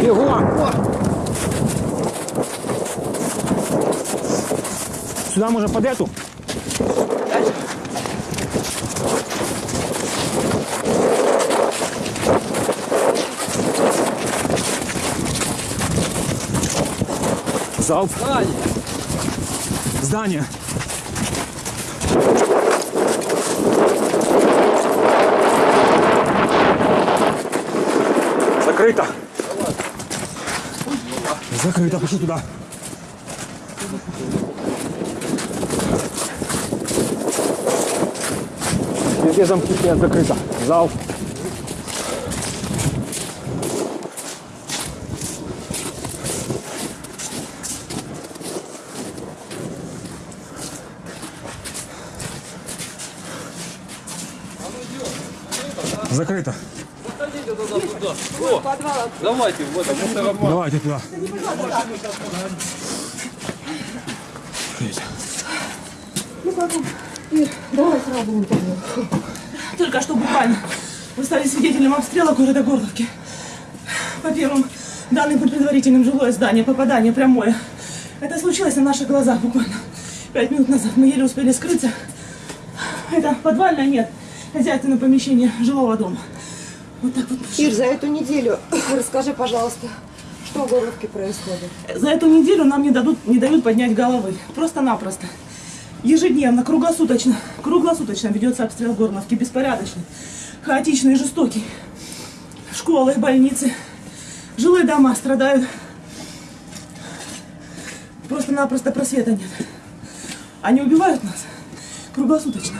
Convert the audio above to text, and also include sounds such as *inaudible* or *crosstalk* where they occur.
Бегом! Сюда можно под эту? Залп. Здание. Закрыто. Закрыто, пошли туда. Везде замки стоят закрыто. Зал. Закрыто. Давайте, вот, а мусоропровод. Давайте туда. Давай сразу интервью. Только что буквально вы стали свидетелем обстрела города Горловки. По первым данным по предварительным жилое здание, попадание прямое. Это случилось на наших глазах буквально пять минут назад. Мы еле успели скрыться. Это подвальное, нет, хозяйственное помещение жилого дома. Вот так вот. Ир, за эту неделю *coughs* расскажи, пожалуйста, что в Горловке происходит. За эту неделю нам не, дадут, не дают поднять головы. Просто-напросто. Ежедневно, круглосуточно, круглосуточно ведется обстрел Горловки. Беспорядочный, хаотичный жестокий. Школы, больницы, жилые дома страдают. Просто-напросто просвета нет. Они убивают нас круглосуточно.